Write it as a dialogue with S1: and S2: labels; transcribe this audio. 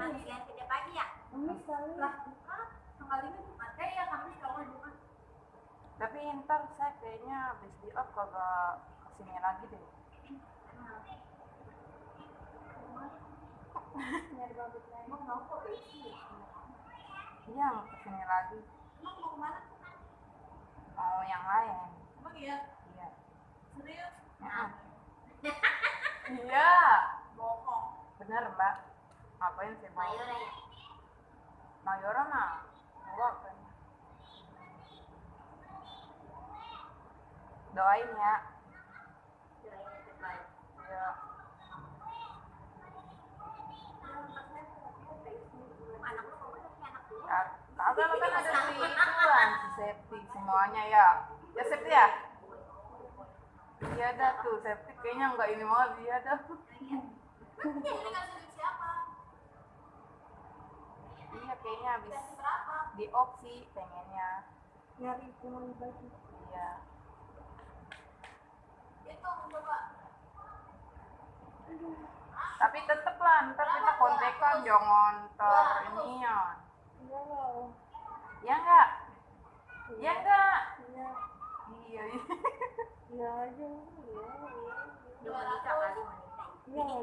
S1: Kamis kan kerja pagi ya? Lah, bukan. Tanggal ini Jumat. Eh ya Kamis kalau.
S2: Tapi ntar saya kayaknya habis di up kagak ke sini lagi deh.
S3: Nyari rambut lain.
S1: Emang mau kok besi?
S2: Iya, mau ke sini lagi.
S1: Emang mau ke mana?
S2: Mau yang lain.
S1: Emang iya?
S2: Iya.
S1: Serius?
S2: Ya. iya.
S1: Bohong.
S2: Bener mbak. Ngapain sih mbak?
S1: Mayora ya?
S2: Mayora mah. Enggak kan. Doain ya.
S1: Doain yang terbaik.
S2: Iya. Ya, Kagak lo kan ada si si semuanya ya. Ya Septi ya? Iya dah tuh, Septi kayaknya enggak ini banget iya dah. Kayaknya habis di opsi pengennya.
S3: Nyari cuma baju.
S2: Iya. Tapi tetep lah, ntar kita kontekan jangan ter ini ya. Ya enggak? Ya enggak?
S3: Iya.
S2: Iya, iya.
S3: Aja. Iya. Iya. Iya.